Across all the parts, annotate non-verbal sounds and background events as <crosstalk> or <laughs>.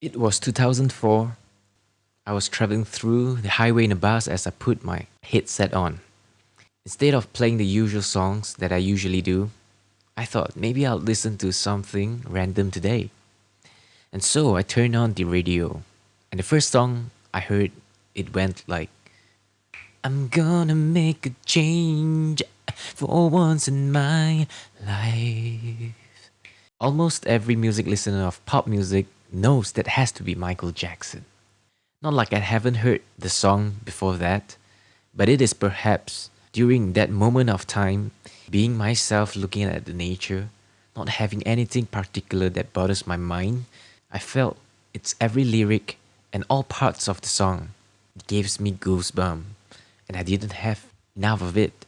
it was 2004. I was traveling through the highway in a bus as I put my headset on. Instead of playing the usual songs that I usually do, I thought maybe I'll listen to something random today. And so I turned on the radio, and the first song I heard, it went like, I'm gonna make a change for once in my life. Almost every music listener of pop music knows that has to be Michael Jackson. Not like I haven't heard the song before that, but it is perhaps during that moment of time, being myself looking at the nature, not having anything particular that bothers my mind, I felt its every lyric and all parts of the song. It gives me goosebumps, and I didn't have enough of it.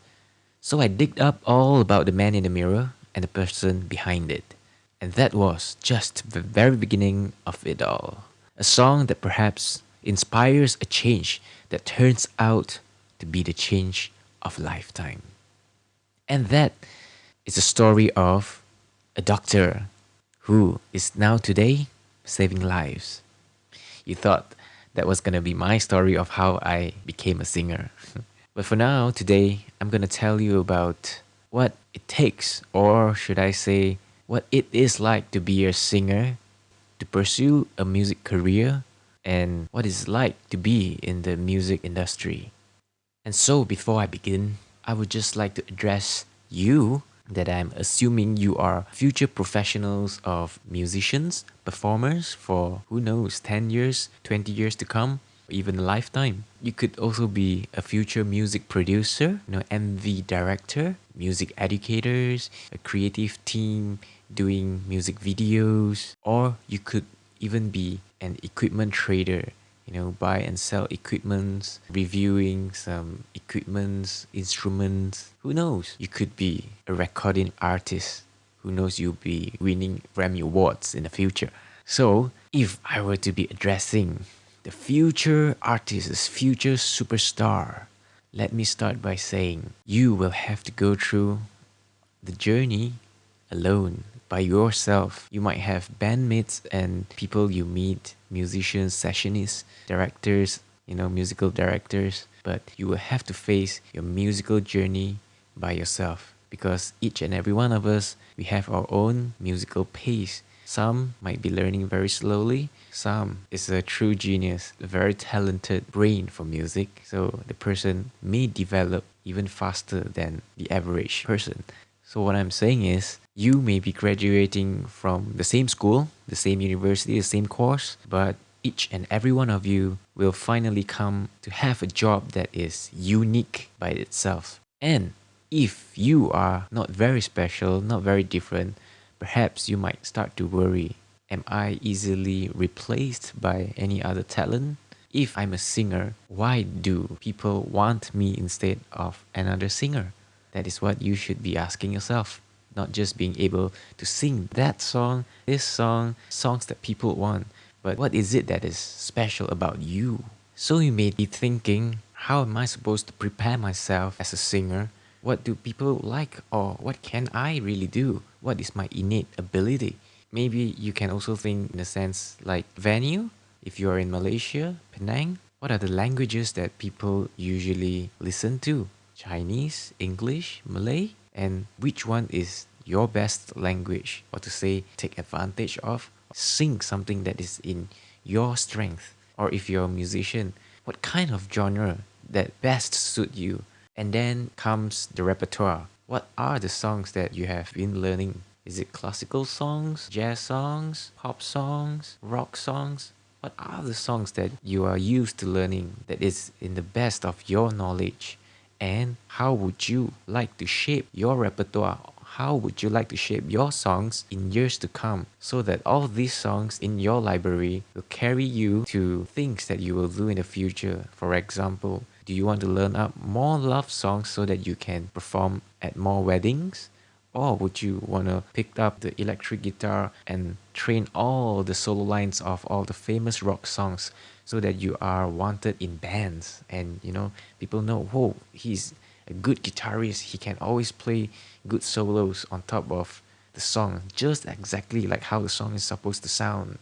So I digged up all about the man in the mirror and the person behind it. And that was just the very beginning of it all. A song that perhaps inspires a change that turns out to be the change of lifetime. And that is a story of a doctor who is now today saving lives. You thought that was gonna be my story of how I became a singer. <laughs> but for now, today, I'm gonna tell you about what it takes, or should I say, what it is like to be a singer, to pursue a music career, and what it's like to be in the music industry. And so before I begin, I would just like to address you that I'm assuming you are future professionals of musicians, performers for who knows 10 years, 20 years to come, even a lifetime. You could also be a future music producer, you know, MV director, music educators, a creative team doing music videos, or you could even be an equipment trader you know buy and sell equipments reviewing some equipments instruments. Who knows? You could be a recording artist. Who knows? You'll be winning grammy awards in the future. So if i were to be addressing the future artist future superstar let me start by saying you will have to go through the journey alone by yourself. You might have bandmates and people you meet, musicians, sessionists, directors, you know, musical directors, but you will have to face your musical journey by yourself because each and every one of us, we have our own musical pace. Some might be learning very slowly. Some is a true genius, a very talented brain for music. So the person may develop even faster than the average person. So what I'm saying is you may be graduating from the same school, the same university, the same course, but each and every one of you will finally come to have a job that is unique by itself. And if you are not very special, not very different, perhaps you might start to worry Am I easily replaced by any other talent? If I'm a singer, why do people want me instead of another singer? That is what you should be asking yourself not just being able to sing that song, this song, songs that people want, but what is it that is special about you? So you may be thinking, how am I supposed to prepare myself as a singer? What do people like or what can I really do? What is my innate ability? Maybe you can also think in a sense like venue. If you're in Malaysia, Penang, what are the languages that people usually listen to? Chinese, English, Malay? and which one is your best language or to say take advantage of sing something that is in your strength? Or if you're a musician what kind of genre that best suit you? And then comes the repertoire. What are the songs that you have been learning? Is it classical songs jazz songs pop songs rock songs? What are the songs that you are used to learning that is in the best of your knowledge and how would you like to shape your repertoire? How would you like to shape your songs in years to come? So that all these songs in your library will carry you to things that you will do in the future. For example do you want to learn up more love songs so that you can perform at more weddings? Or would you want to pick up the electric guitar and train all the solo lines of all the famous rock songs so that you are wanted in bands. And you know people know whoa he's a good guitarist. He can always play good solos on top of the song just exactly like how the song is supposed to sound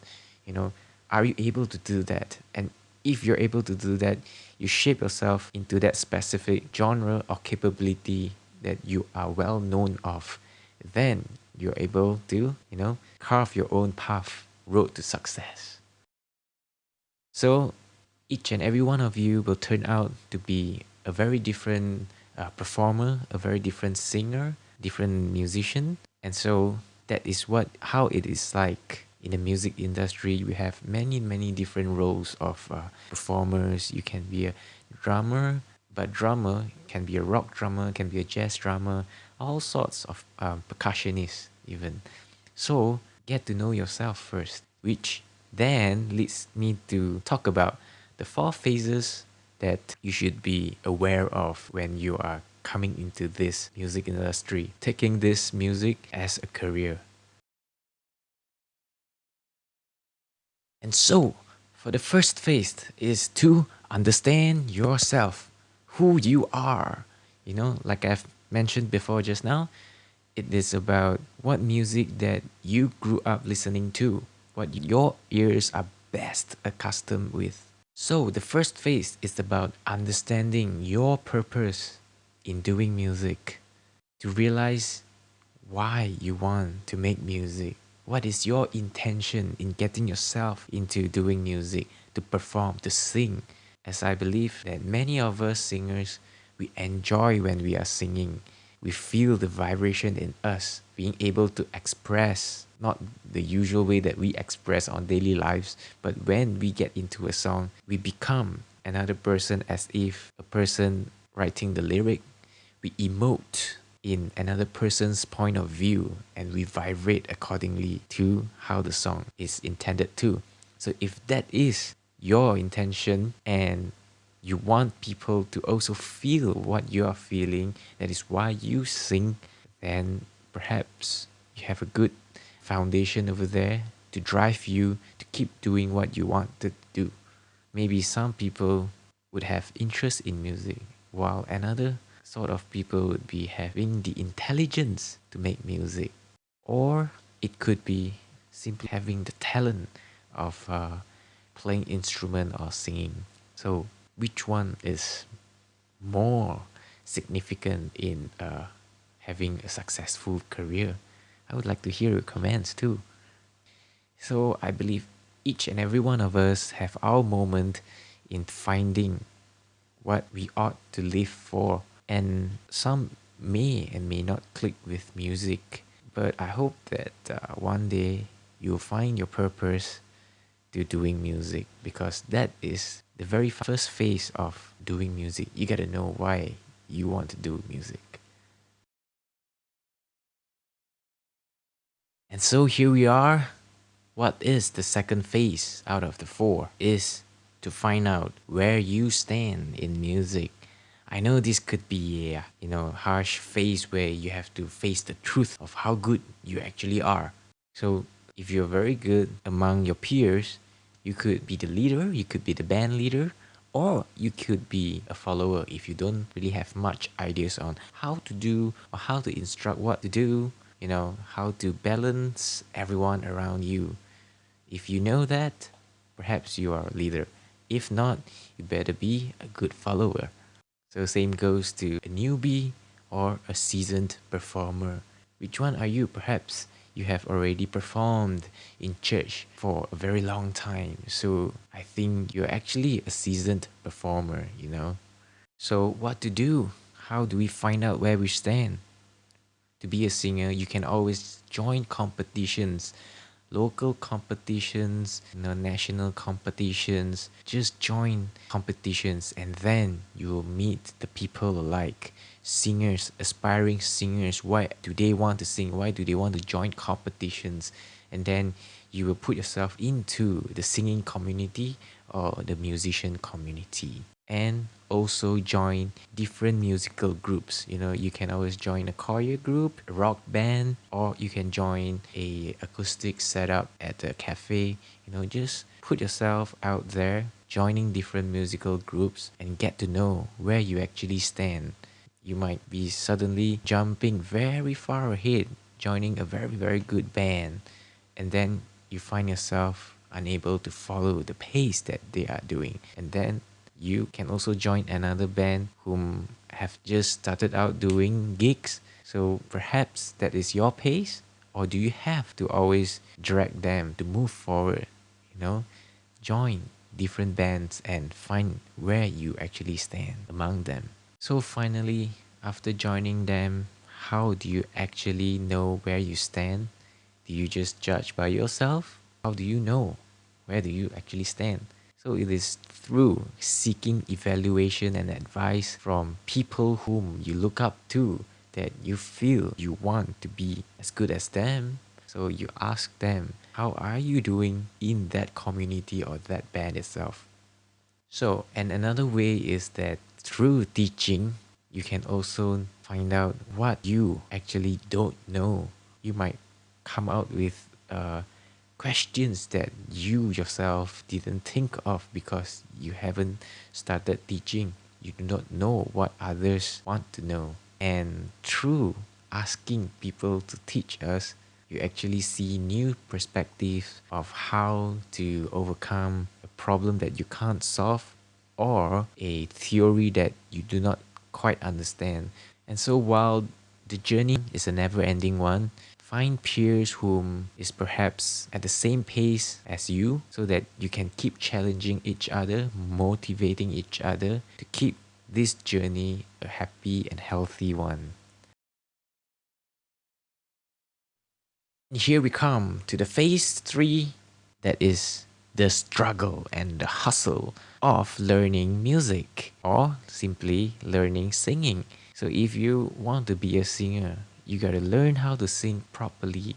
you know. Are you able to do that? And if you're able to do that you shape yourself into that specific genre or capability that you are well known of. Then you're able to you know carve your own path road to success so each and every one of you will turn out to be a very different uh, performer a very different singer different musician. And so that is what how it is like in the music industry. We have many many different roles of uh, performers. You can be a drummer but drummer can be a rock drummer can be a jazz drummer all sorts of um, percussionists even. So get to know yourself first which then leads me to talk about the four phases that you should be aware of when you are coming into this music industry, taking this music as a career. And so, for the first phase is to understand yourself, who you are. You know, like I've mentioned before just now, it is about what music that you grew up listening to, what your ears are best accustomed with. So the first phase is about understanding your purpose in doing music, to realize why you want to make music. What is your intention in getting yourself into doing music, to perform, to sing? As I believe that many of us singers, we enjoy when we are singing. We feel the vibration in us, being able to express, not the usual way that we express on daily lives, but when we get into a song, we become another person as if a person writing the lyric we emote in another person's point of view and we vibrate accordingly to how the song is intended to. So if that is your intention and you want people to also feel what you are feeling, that is why you sing, then perhaps you have a good foundation over there to drive you to keep doing what you want to do. Maybe some people would have interest in music, while another sort of people would be having the intelligence to make music or it could be simply having the talent of uh, playing instrument or singing so which one is more significant in uh, having a successful career? I would like to hear your comments too. So i believe each and every one of us have our moment in finding what we ought to live for. And some may and may not click with music but i hope that uh, one day you'll find your purpose to doing music because that is the very first phase of doing music you got to know why you want to do music. And so here we are. What is the second phase out of the four is to find out where you stand in music. I know this could be a you know harsh phase where you have to face the truth of how good you actually are. So if you're very good among your peers, you could be the leader, you could be the band leader, or you could be a follower if you don't really have much ideas on how to do or how to instruct what to do, you know, how to balance everyone around you. If you know that, perhaps you are a leader. If not, you better be a good follower. So same goes to a newbie or a seasoned performer. Which one are you? Perhaps you have already performed in church for a very long time. So I think you're actually a seasoned performer, you know. So what to do? How do we find out where we stand? To be a singer, you can always join competitions local competitions, you know, national competitions. Just join competitions and then you will meet the people alike. Singers, aspiring singers, why do they want to sing? Why do they want to join competitions? And then you will put yourself into the singing community or the musician community and also join different musical groups. You know you can always join a choir group a rock band or you can join a acoustic setup at a cafe. You know just put yourself out there joining different musical groups and get to know where you actually stand. You might be suddenly jumping very far ahead joining a very, very good band, and then you find yourself unable to follow the pace that they are doing. And then you can also join another band whom have just started out doing gigs. So perhaps that is your pace, or do you have to always drag them to move forward? You know, join different bands and find where you actually stand among them. So finally, after joining them, how do you actually know where you stand? Do you just judge by yourself? How do you know where do you actually stand? So it is through seeking evaluation and advice from people whom you look up to that you feel you want to be as good as them. So you ask them, how are you doing in that community or that band itself? So, and another way is that through teaching, you can also find out what you actually don't know. You might come out with uh, questions that you yourself didn't think of because you haven't started teaching. You do not know what others want to know. And through asking people to teach us, you actually see new perspectives of how to overcome a problem that you can't solve or a theory that you do not quite understand. And so while the journey is a never-ending one, find peers whom is perhaps at the same pace as you so that you can keep challenging each other, motivating each other to keep this journey a happy and healthy one. Here we come to the phase 3 that is the struggle and the hustle of learning music or simply learning singing. So if you want to be a singer, you gotta learn how to sing properly.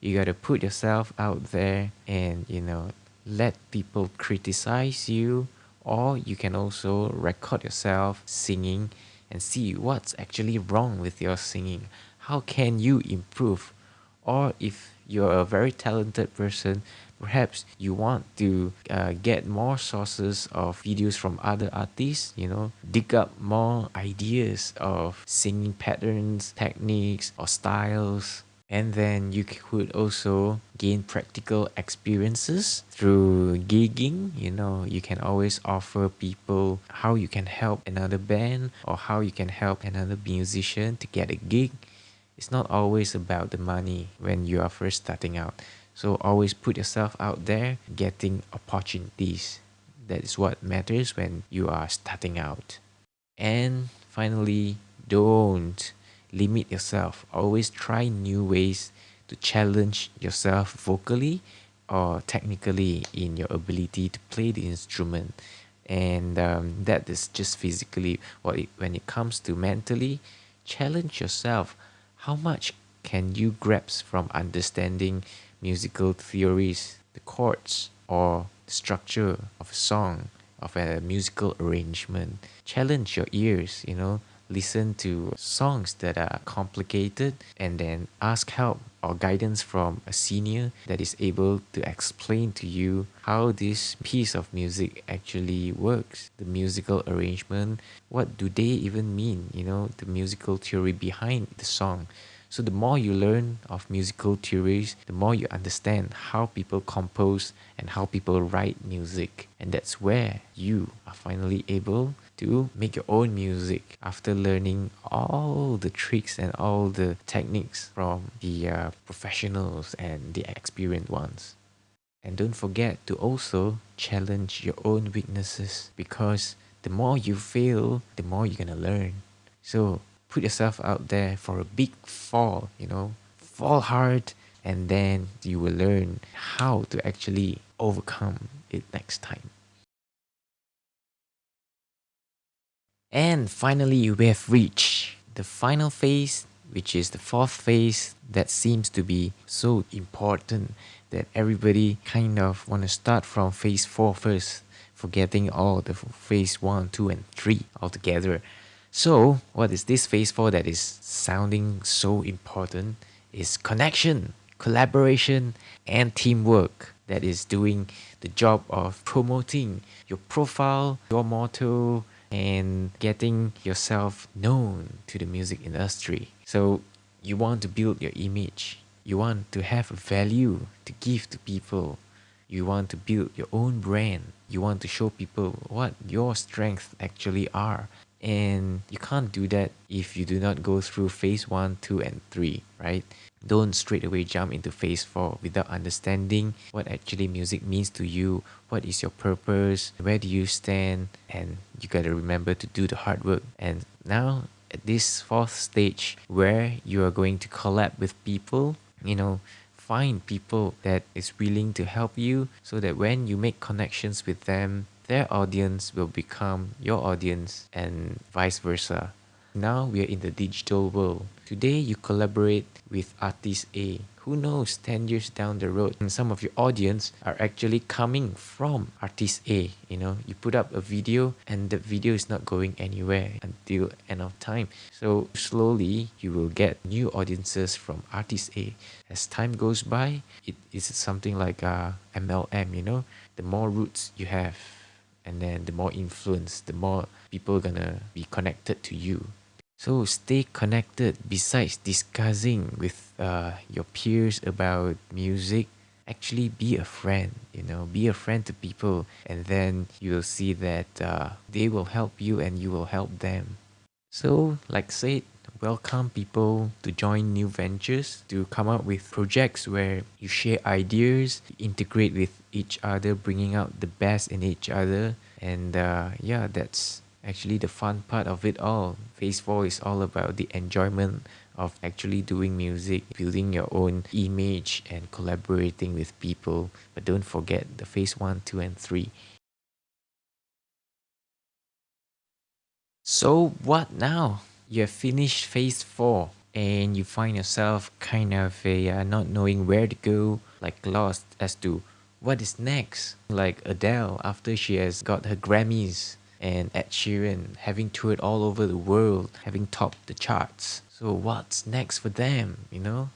You gotta put yourself out there and you know let people criticize you or you can also record yourself singing and see what's actually wrong with your singing. How can you improve? Or if you're a very talented person, perhaps you want to uh, get more sources of videos from other artists you know dig up more ideas of singing patterns techniques or styles. And then you could also gain practical experiences through gigging you know. You can always offer people how you can help another band or how you can help another musician to get a gig. It's not always about the money when you are first starting out so always put yourself out there, getting opportunities. That is what matters when you are starting out. And finally, don't limit yourself. Always try new ways to challenge yourself vocally or technically in your ability to play the instrument. And um, that is just physically. What it, when it comes to mentally, challenge yourself. How much can you grasp from understanding musical theories, the chords, or the structure of a song, of a musical arrangement. Challenge your ears, you know, listen to songs that are complicated and then ask help or guidance from a senior that is able to explain to you how this piece of music actually works. The musical arrangement what do they even mean you know? The musical theory behind the song so the more you learn of musical theories, the more you understand how people compose and how people write music. And that's where you are finally able to make your own music after learning all the tricks and all the techniques from the uh, professionals and the experienced ones. And don't forget to also challenge your own weaknesses because the more you fail, the more you're gonna learn. So put yourself out there for a big fall, you know, fall hard, and then you will learn how to actually overcome it next time. And finally, we have reached the final phase, which is the fourth phase that seems to be so important that everybody kind of want to start from phase four first, forgetting all the phase one, two, and three altogether. So, what is this phase four that is sounding so important is connection, collaboration, and teamwork that is doing the job of promoting your profile, your motto, and getting yourself known to the music industry. So, you want to build your image. You want to have a value to give to people. You want to build your own brand. You want to show people what your strengths actually are. And you can't do that if you do not go through phase one, two, and three, right? Don't straight away jump into phase four without understanding what actually music means to you, what is your purpose, where do you stand, and you gotta remember to do the hard work. And now at this fourth stage where you are going to collab with people, you know, find people that is willing to help you so that when you make connections with them, their audience will become your audience and vice versa. Now we are in the digital world. Today you collaborate with artist A. Who knows 10 years down the road and some of your audience are actually coming from artist A you know? You put up a video and the video is not going anywhere until end of time. So slowly you will get new audiences from artist A. As time goes by it is something like uh, a MLM you know? The more roots you have and then the more influence the more people gonna be connected to you so stay connected besides discussing with uh, your peers about music. Actually be a friend, you know, be a friend to people and then you will see that uh, they will help you and you will help them. So like said, welcome people to join new ventures, to come up with projects where you share ideas, integrate with each other, bringing out the best in each other. And uh, yeah, that's actually the fun part of it all. Phase 4 is all about the enjoyment of actually doing music, building your own image and collaborating with people. But don't forget the phase 1, 2 and 3. So what now? You have finished phase 4 and you find yourself kind of a, uh, not knowing where to go, like lost as to what is next. Like Adele after she has got her Grammys and Ed Sheeran having toured all over the world, having topped the charts. So what's next for them, you know?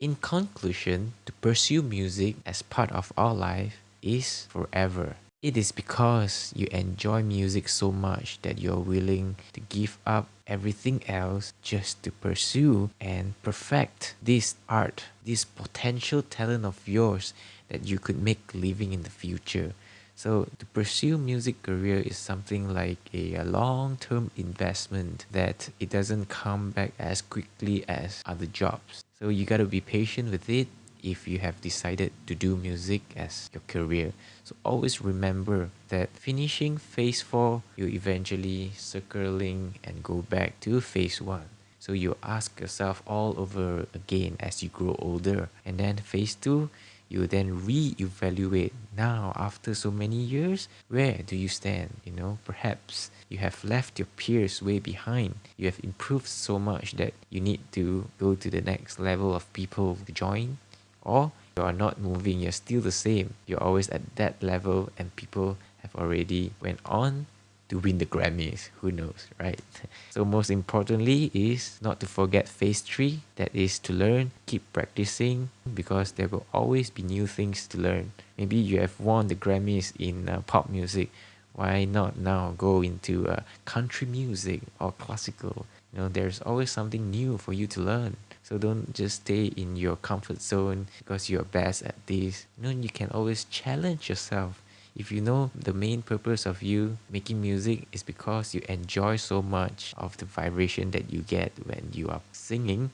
In conclusion, to pursue music as part of our life is forever. It is because you enjoy music so much that you're willing to give up everything else just to pursue and perfect this art, this potential talent of yours that you could make living in the future. So to pursue music career is something like a, a long-term investment that it doesn't come back as quickly as other jobs. So you gotta be patient with it if you have decided to do music as your career. So always remember that finishing phase 4, you eventually circling and go back to phase 1. So you ask yourself all over again as you grow older. And then phase 2, you then re-evaluate now after so many years where do you stand you know perhaps you have left your peers way behind you have improved so much that you need to go to the next level of people to join or you are not moving you're still the same you're always at that level and people have already went on to win the Grammys. Who knows, right? <laughs> So most importantly is not to forget phase three. That is to learn, keep practicing because there will always be new things to learn. Maybe you have won the Grammys in uh, pop music. Why not now go into uh, country music or classical? You know, there's always something new for you to learn. So don't just stay in your comfort zone because you're best at this. You know, you can always challenge yourself if you know the main purpose of you making music is because you enjoy so much of the vibration that you get when you are singing,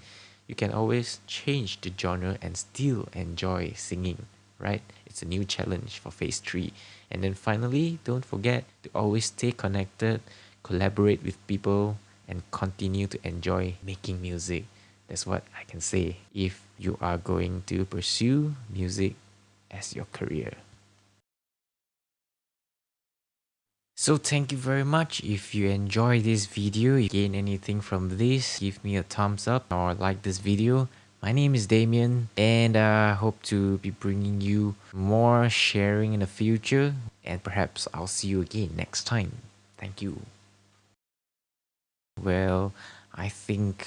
you can always change the genre and still enjoy singing, right? It's a new challenge for phase 3. And then finally, don't forget to always stay connected, collaborate with people, and continue to enjoy making music. That's what I can say if you are going to pursue music as your career. So thank you very much. If you enjoy this video, you gain anything from this, give me a thumbs up or like this video. My name is Damien and I uh, hope to be bringing you more sharing in the future and perhaps I'll see you again next time. Thank you. Well, I think...